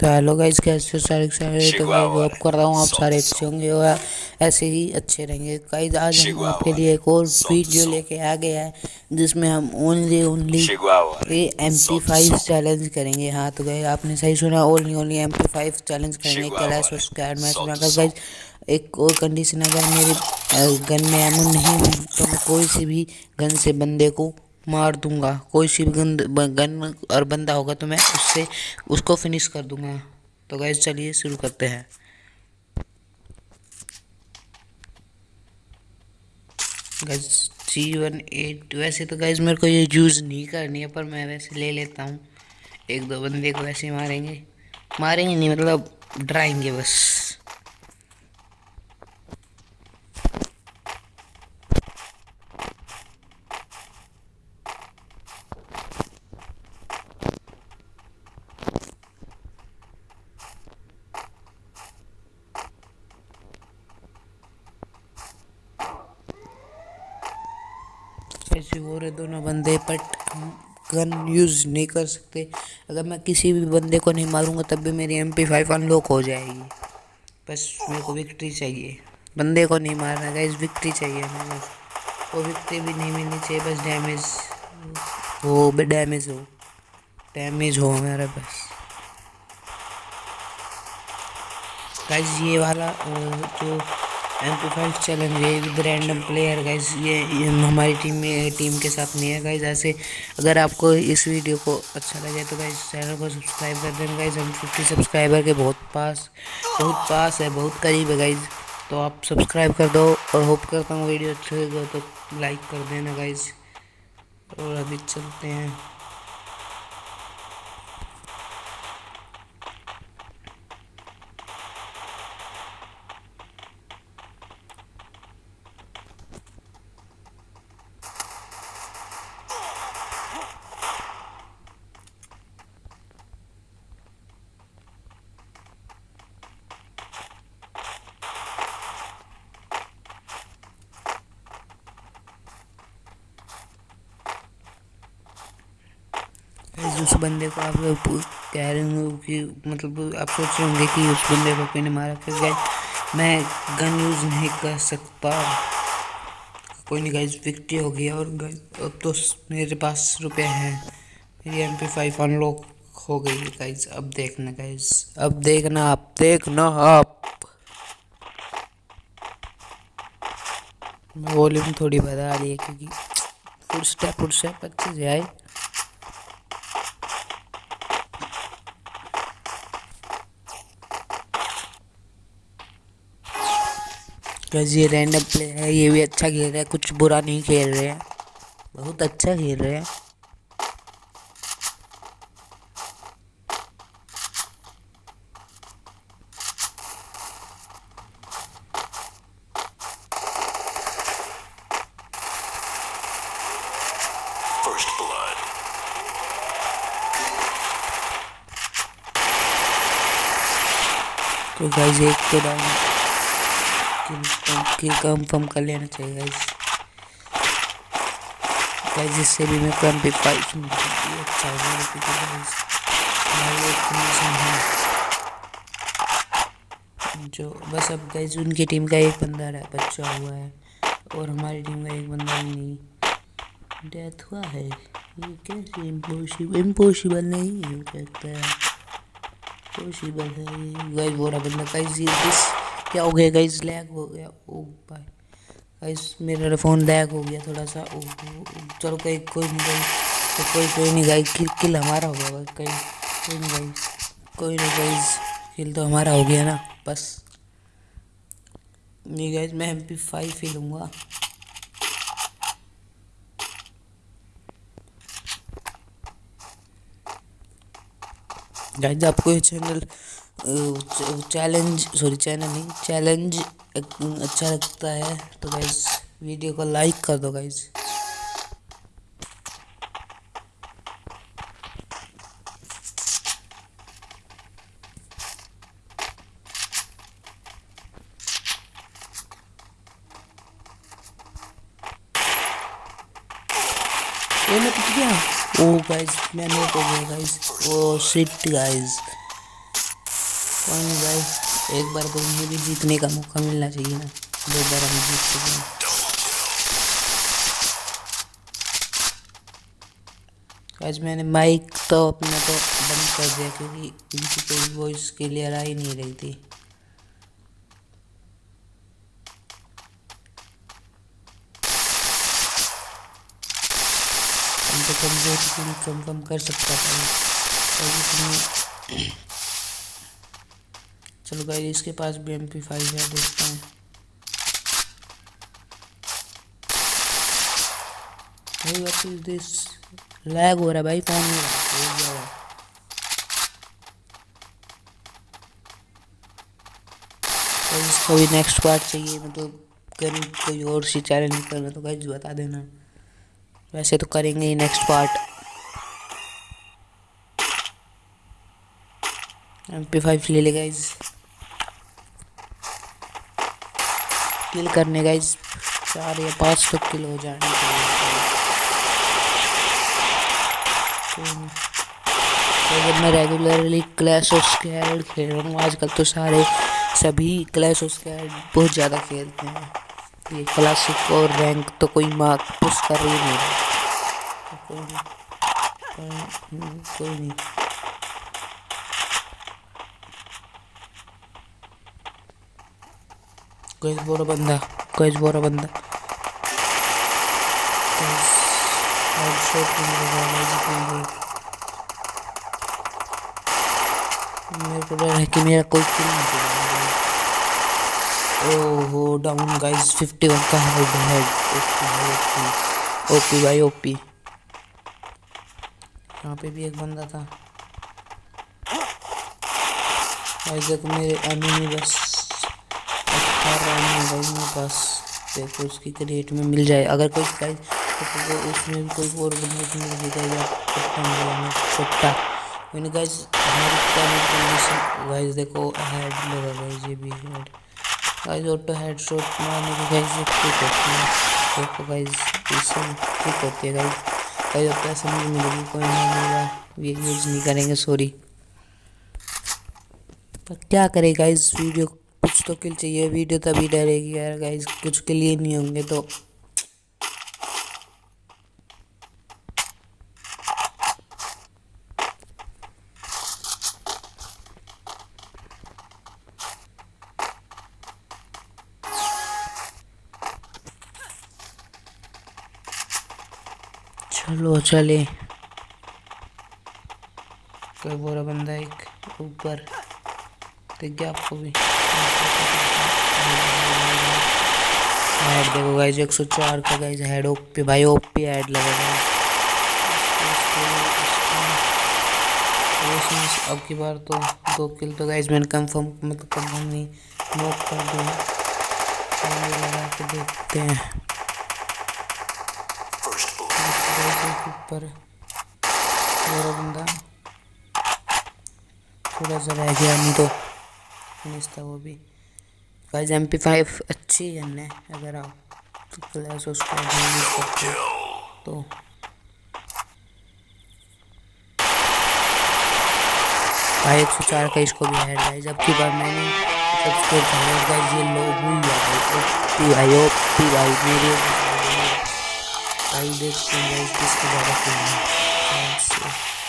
तो hello guys कैसे हो? सारे सारे तो मैं होप कर रहा हूँ आप सारे अच्छे होंगे और ऐसे ही अच्छे रहेंगे। गाइस आज हम आपके लिए एक और वीडियो लेके आ गया है जिसमें हम only only M P five challenge करेंगे। हाँ तो गए आपने सही सुना only only M P five challenge करेंगे। कैलाश और स्क्वाड मैच में अगर गाइस एक और कंडीशन अगर मेरे गन में एमो नहीं हुई तो मैं कोई सी भी गन से बंदे को मार दूँगा। कोई सी भी गन गन और बंदा होगा तो मैं उससे, उसको फिनिश कर दूँगा। तो गैस चलिए शुरू करते हैं। गैस जी वन एट वैसे तो गैस मेरे को ये यूज़ नहीं करनी है, पर मैं वैसे ले लेता हूँ। एक दो बंदे को वैसे मारेंगे। मारेंगे नहीं मतलब डराएँगे बस। ऐसे हो रहे दोनों बंदे बट गन यूज़ नहीं कर सकते। अगर मैं किसी भी बंदे को नहीं मारूँगा, तब भी मेरी एम पी फाइव अनलॉक हो जाएगी। बस मेरे को विक्ट्री चाहिए। बंदे को नहीं मारना गाइस विक्ट्री चाहिए हमें बस। वो विक्ट्री भी नहीं मिलनी चाहिए, बस डैमेज हो डैमेज हो। डैमेज हो हमारा बस। गाइस ये वाला जो एम पी फाइव चैलेंज ये विद रैंडम प्लेयर गाइज़ ये, ये हमारी टीम में टीम के साथ नहीं है गाइज़ ऐसे अगर आपको इस वीडियो को अच्छा लगे तो गाइज़ चैनल को सब्सक्राइब कर देना गाइज़ हम फिफ्टी सब्सक्राइबर के बहुत पास बहुत पास है बहुत करीब है गाइज़ तो आप सब्सक्राइब कर दो और होप करता हूँ वीडियो अच्छे लगे तो लाइक कर देना गाइज़ और अभी चलते हैं. उस बंदे को आप कह रहे होंगे कि मतलब आप सोच रहे होंगे कि उस बंदे को क्यों नहीं मारा, फिर गए मैं गन यूज़ नहीं कर सकता। कोई नहीं गाइज़ विक्ट्री हो गया और अब तो मेरे पास रुपये हैं। मेरी एम पी फाइव अनलॉक हो गई है गाइज़ अब देखना गाइज़ अब देखना आप देखना आप। वॉल्यूम थोड़ी बढ़ा रही है क्योंकि फुल स्टेप फुल स्टेप अच्छे से आए। गैस ये रैंडम प्ले है ये भी अच्छा खेल रहा है कुछ बुरा नहीं खेल रहे हैं। बहुत अच्छा खेल रहे हैं। तो गाइस एक तो डाउन किल कम फम कर लेना चाहिए गाइस गाइस जिससे भी मैं कम पे फाइट अच्छा हो है जो, बस अब गाइस उनकी टीम का एक बंदा है बच्चा हुआ है। और हमारी टीम का एक बंदा ही नहीं। डेथ हुआ है। ये कैसे इम्पॉसिबल इम्पॉसिबल नहीं हो सकता पॉसिबल है? गाइस बोरा बंदा। गाइस ये दिस क्या हो गया गाइस लैग हो गया। ओ भाई। गाइस मेरा फ़ोन लैग हो गया थोड़ा सा। ओ, चलो कहीं कोई नहीं गई तो कोई कोई नहीं गाई किल किल हमारा हो गया कहीं कोई नहीं गई कोई नहीं गाइस किल तो हमारा हो गया ना। बस। नहीं गाइस मैं एम पी फाइव ही लूँगा। गाइस आपको ये चैनल चैलेंज सॉरी चैनल नहीं चैलेंज अच्छा लगता है तो गाइज़ वीडियो को लाइक कर दो गाइज़ मैं गया ओ गाइज़ मैं नोट हो गया गाइज़ ओ शिट कोई नहीं एक बार तो मुझे भी जीतने का मौका मिलना चाहिए ना। दो बार हम जीत चुके हैं। आज मैंने माइक तो अपना तो बंद कर दिया क्योंकि इनकी कोई वॉइस क्लियर आ ही नहीं रही थी। तो कमज़ोर थोड़ी कम कम कर सकता था। चलो भाई इसके पास भी एम पी फाइव है, देखते हैं। भाई व्हाट इज़ दिस लैग हो रहा है भाई फ़ोन हो गया तो इसका भी नेक्स्ट पार्ट चाहिए मतलब कहीं कोई और सी चैनल निकलना तो गाइज़ बता देना। वैसे तो करेंगे ही next part M P five ले ले गाइज़ किल करने इस चार या पाँच तक किल हो जाने तो जब मैं रेगुलरली क्लैश ऑफ़ स्कैड खेल रहा हूँ. आजकल तो सारे सभी क्लैश ऑफ़ स्कैड बहुत ज़्यादा खेलते हैं। ये क्लासिक और रैंक तो कोई मार्क पुश कर ही नहीं कोई नहीं कोई बोरा बंदा कोई बोरा बंदा मेरे को डर है कि मेरा कोई किल नहीं ओहो डाउन गाइस 51 का हेड हेड ओपी भाई ओपी यहाँ पे भी एक बंदा था। गाइस देखो मेरे एनिमी बस। बस देखो, उसकी क्रिएट में मिल जाए। अगर कोई प्राइज तो उसमें भी कोई और बंदूक मिल जाएगा या पट्टा मिलेगा पट्टा मैंने गाइस गाइस देखो हेड लगा गाइस ये भी हेड गाइस ऑटो हेडशॉट मारने की गाइस ये ट्रिक होती है देखो गाइस इससे ट्रिक होती है गाइस गाइस अब पैसे नहीं मिलेगी कोई नहीं मिलेगा ये यूज़ नहीं करेंगे सॉरी पर क्या करें गाइस वीडियो कुछ तो किल चाहिए वीडियो तभी डरेगी, यार गाइस कुछ के लिए नहीं होंगे तो। चलो, चले। कोई बोरा बंदा एक ऊपर दिख गया आपको भी। हेड देखो गाइस 104 का गाइस हेड ओपी भाई ओपी हेड लगा अब की बार तो दो किल तो गाइस मैंने कंफर्म मतलब कंफर्म नहीं नोट कर दिया देखते हैं। ऊपर मेरा बंदा। थोड़ा सा रह गया नहीं तो। फिनिश था वो भी। गाइस एम पी फाइव अच्छी है अगर आप क्लैश उसको यूज़ करते तो। भाई, एक सौ चार का इसको भी है गाइस अब की बार मैंने सबसे पहले गाइस ये लो हुई है भाई ओपी भाई ओपी भाई, मेरे भाई देखते हैं किसको ज़्यादा खेलना